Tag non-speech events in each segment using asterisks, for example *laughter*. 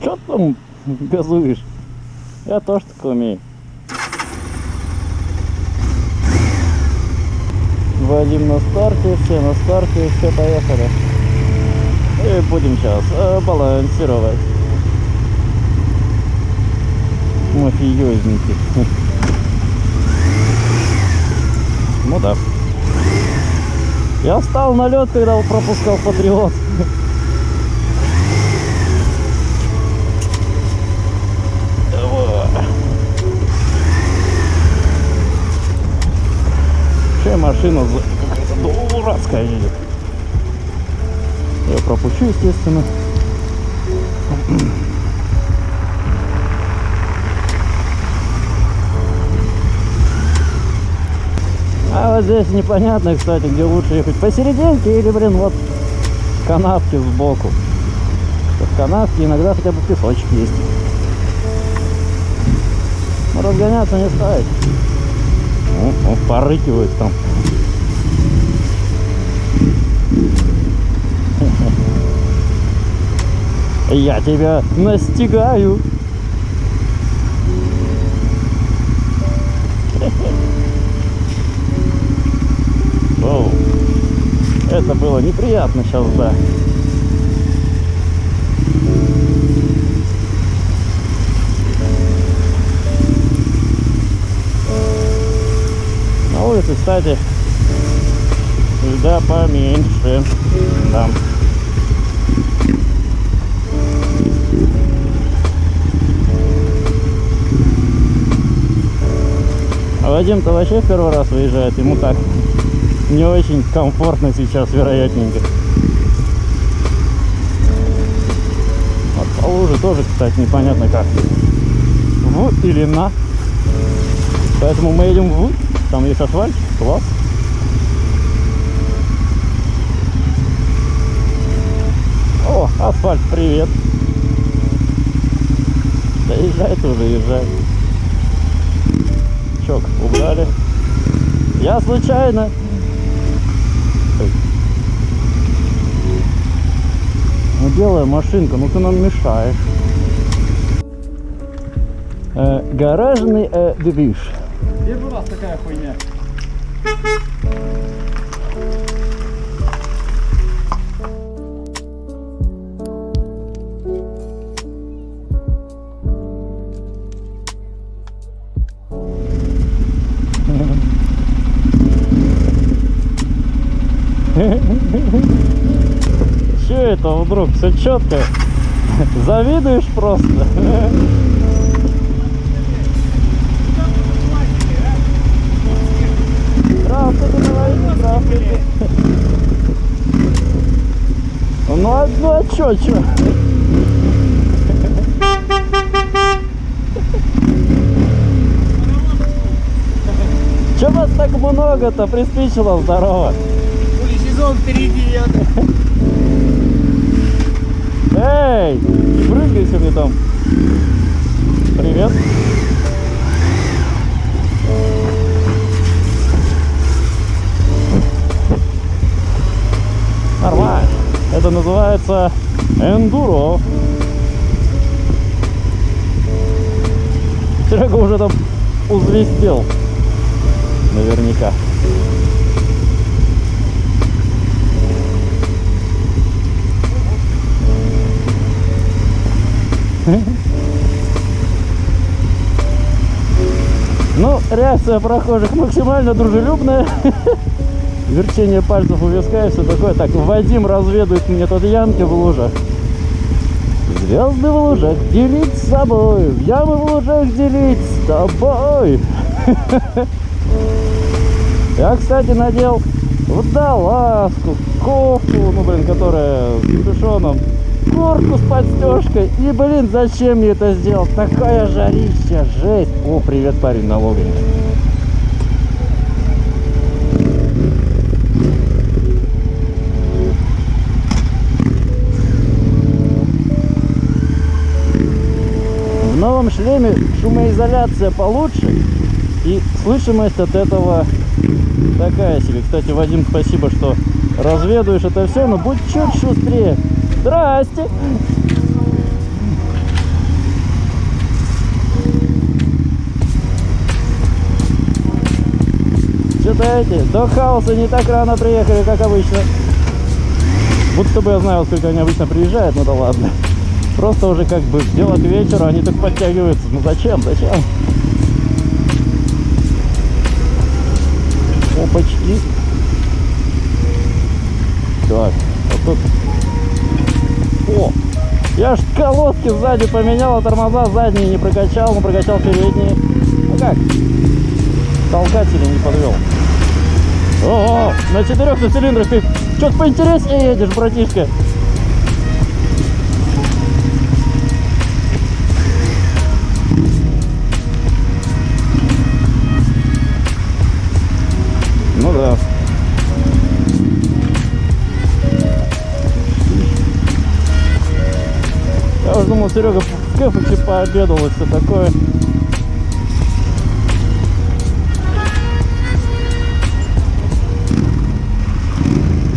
Что там газуешь? Я тоже так умею. Вадим на старте, все на старте, все поехали. И будем сейчас э, балансировать. Мафиозники. Ну да. Я встал на лед, когда пропускал патриот. Вообще машина дурацкая едет. Я пропущу, естественно. А вот здесь непонятно, кстати, где лучше ехать. Посерединке или, блин, вот канавки сбоку. В канавке иногда хотя бы песочек есть. Разгоняться не стоит. О, он порыкивает там. Я тебя настигаю. Оу. Это было неприятно сейчас, да. Улице, кстати, льда поменьше. Там. А Вадим-то вообще в первый раз выезжает, ему так не очень комфортно сейчас, вероятненько. Вот по луже тоже, кстати, непонятно как. В или на. Поэтому мы едем в. Там есть асфальт. Класс. О, асфальт, привет. Да езжай тоже, езжай. Чок, убрали. Я случайно. Ну белая машинка, ну ты нам мешаешь. Э, гаражный э, движ. У вас такая хуйня? Че это вдруг? Все четко. Завидуешь просто. Ну а, чё, чё? Чё вас так много-то приспичило? Здорово. Хули сезон впереди идет. Эй, не прыгайся мне там. Привет. Нормально. Это называется эндуро. Серега уже там узвездел. Наверняка. Ну, реакция прохожих максимально дружелюбная. *laughs* Верчение пальцев у виска и все такое. Так, Вадим разведывает мне тут ямки в лужах. Звезды в лужах делить с собой, ямы в лужах делить с тобой. *laughs* Я, кстати, надел водолазку, кофту, ну, блин, которая с капюшоном, куртку с подстежкой. И, блин, зачем я это сделал? Такая жарища, жесть. О, привет, парень налоговик. шлеме шумоизоляция получше и слышимость от этого такая себе. Кстати, Вадим, спасибо, что разведуешь это все, но будь чуть шустрее. Здрасте! Читаете? до хаоса не так рано приехали, как обычно. Будто бы я знаю, сколько они обычно приезжают, но да ладно. Просто уже как бы дело к вечеру, они так подтягиваются. Ну зачем, зачем? Опачки. Так, вот тут... О! Я ж колодки сзади поменял, а тормоза задние не прокачал, но прокачал передние. Ну как? Толкатели не подвел. О, на четырех цилиндрах ты что-то поинтереснее едешь, братишка. Ну да. Я уже думал, Серега в кэфе пообедал и все такое.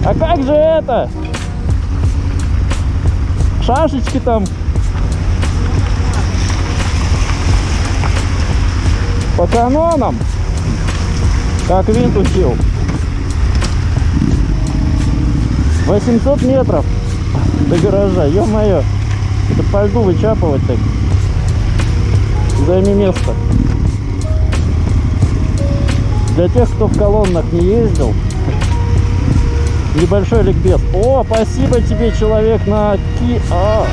А как же это? Шашечки там. По канонам. Как винт учил. 800 метров до гаража, ё-моё. Это по льду вычапывать так. Займи место. Для тех, кто в колоннах не ездил, небольшой ликбез. О, спасибо тебе, человек на ки... А,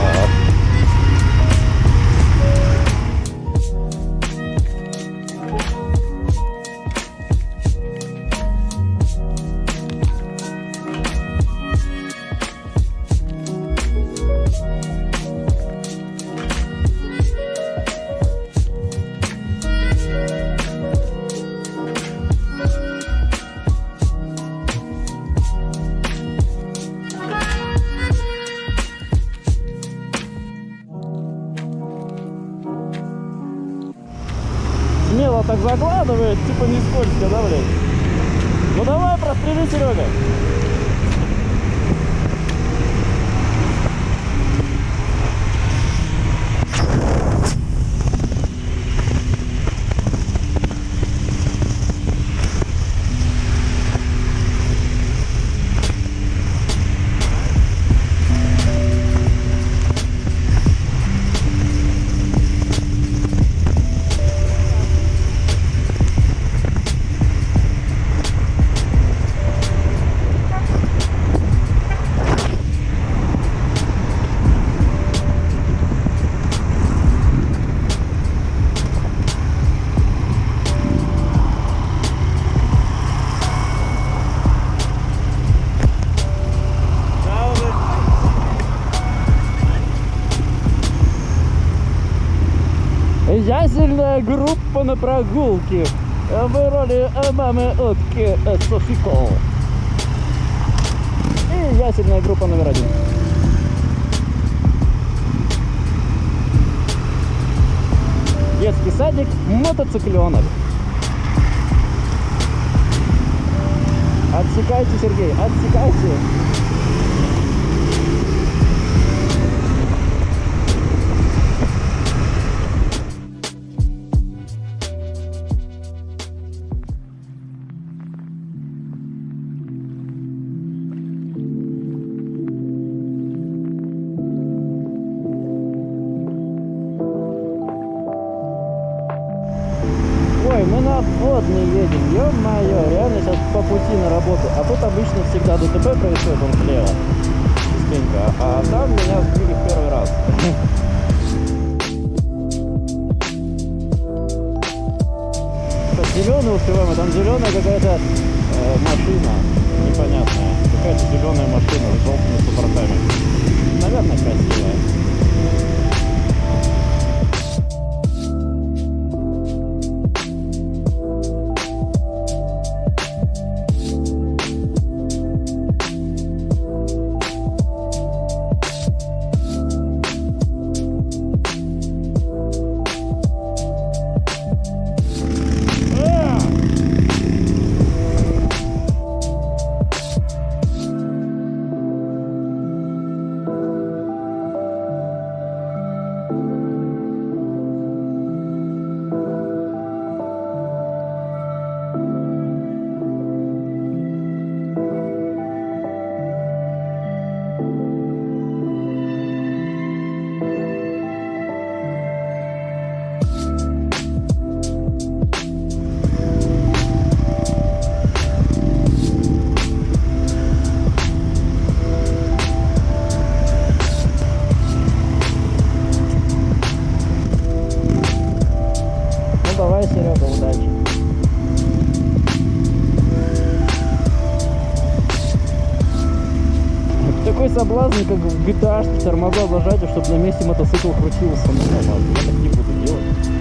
смело так закладывает, типа не скользко, да, блядь? Ну давай, прострели, Серега. Группа на прогулке в роли э, мамы утки э, Софико. И ясельная группа номер один. Детский садик мотоцикленок. Отсекайте, Сергей, отсекайте. На обводный едем, ё-моё, реально сейчас по пути на работу. А тут обычно всегда ДТП происходит, он слева. Частенько. А там меня сбили в первый раз. Зеленый успеваем, а там зеленая какая-то э, машина непонятная. Какая-то зеленая машина с желтыми суппортами. Наверное, красивая. такой соблазн, как в GTA, что тормоза зажатие, чтобы на месте мотоцикл крутился. Ну, я так не буду делать.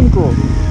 mecânico.